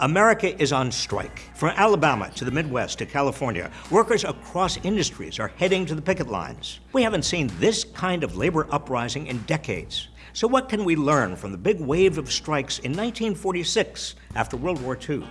America is on strike. From Alabama to the Midwest to California, workers across industries are heading to the picket lines. We haven't seen this kind of labor uprising in decades. So, what can we learn from the big wave of strikes in 1946 after World War II?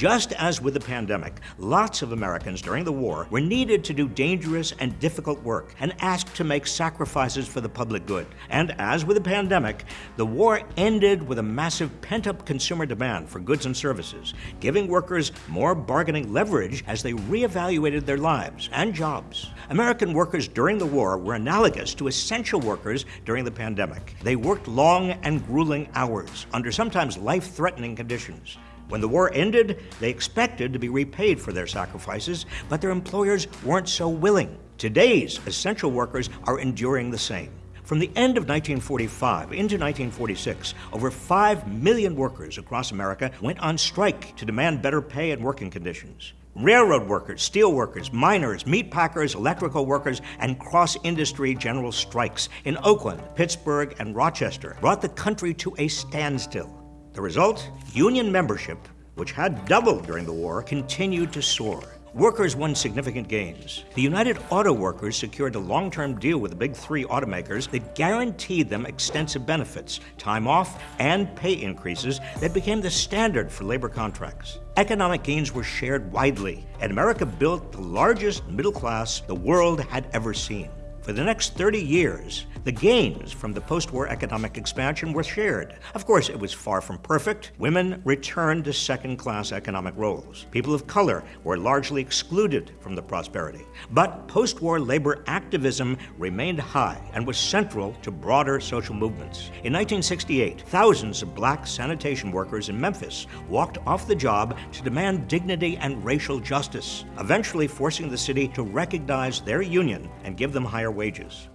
Just as with the pandemic, lots of Americans during the war were needed to do dangerous and difficult work and asked to make sacrifices for the public good. And as with the pandemic, the war ended with a massive pent up consumer demand for goods and services, giving workers more bargaining leverage as they reevaluated their lives and jobs. American workers during the war were analogous to essential workers during the pandemic. They worked long and grueling hours under sometimes life threatening conditions. When the war ended, they expected to be repaid for their sacrifices, but their employers weren't so willing. Today's essential workers are enduring the same. From the end of 1945 into 1946, over 5 million workers across America went on strike to demand better pay and working conditions. Railroad workers, steel workers, miners, meat packers, electrical workers, and cross industry general strikes in Oakland, Pittsburgh, and Rochester brought the country to a standstill. The result? Union membership, which had doubled during the war, continued to soar. Workers won significant gains. The United Auto Workers secured a long term deal with the big three automakers that guaranteed them extensive benefits, time off, and pay increases that became the standard for labor contracts. Economic gains were shared widely, and America built the largest middle class the world had ever seen. For the next 30 years, the gains from the post war economic expansion were shared. Of course, it was far from perfect. Women returned to second class economic roles. People of color were largely excluded from the prosperity. But post war labor activism remained high and was central to broader social movements. In 1968, thousands of black sanitation workers in Memphis walked off the job to demand dignity and racial justice, eventually forcing the city to recognize their union and give them higher wages.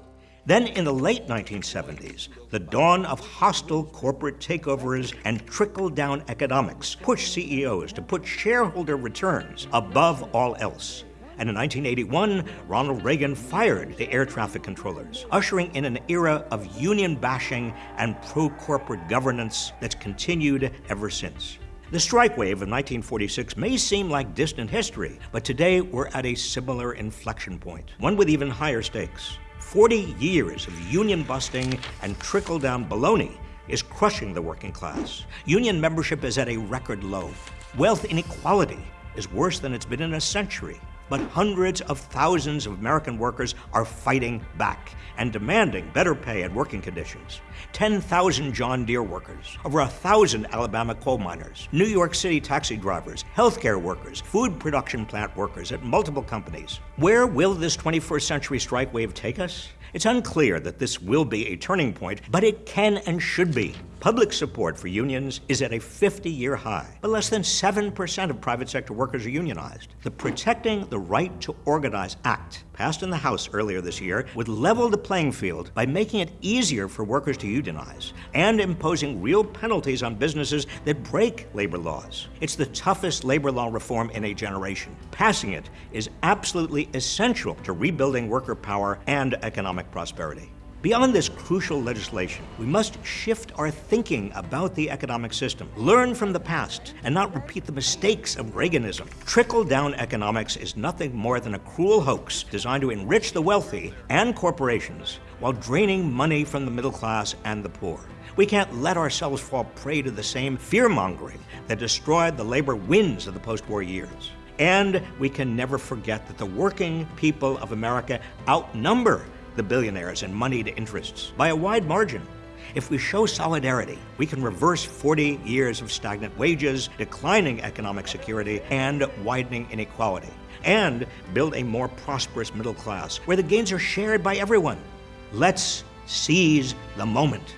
Then, in the late 1970s, the dawn of hostile corporate takeovers and trickle down economics pushed CEOs to put shareholder returns above all else. And in 1981, Ronald Reagan fired the air traffic controllers, ushering in an era of union bashing and pro corporate governance that's continued ever since. The strike wave of 1946 may seem like distant history, but today we're at a similar inflection point, one with even higher stakes. 40 years of union busting and trickle down baloney is crushing the working class. Union membership is at a record low. Wealth inequality is worse than it's been in a century. But hundreds of thousands of American workers are fighting back and demanding better pay and working conditions. 10,000 John Deere workers, over 1,000 Alabama coal miners, New York City taxi drivers, healthcare workers, food production plant workers at multiple companies. Where will this 21st century strike wave take us? It's unclear that this will be a turning point, but it can and should be. Public support for unions is at a 50 year high, but less than 7% of private sector workers are unionized. The Protecting the Right to Organize Act, passed in the House earlier this year, would level the playing field by making it easier for workers to unionize and imposing real penalties on businesses that break labor laws. It's the toughest labor law reform in a generation. Passing it is absolutely essential to rebuilding worker power and economic prosperity. Beyond this crucial legislation, we must shift our thinking about the economic system, learn from the past, and not repeat the mistakes of Reaganism. Trickle down economics is nothing more than a cruel hoax designed to enrich the wealthy and corporations while draining money from the middle class and the poor. We can't let ourselves fall prey to the same fear mongering that destroyed the labor wins of the post war years. And we can never forget that the working people of America outnumber the billionaires and moneyed interests by a wide margin. If we show solidarity, we can reverse 40 years of stagnant wages, declining economic security, and widening inequality, and build a more prosperous middle class where the gains are shared by everyone. Let's seize the moment.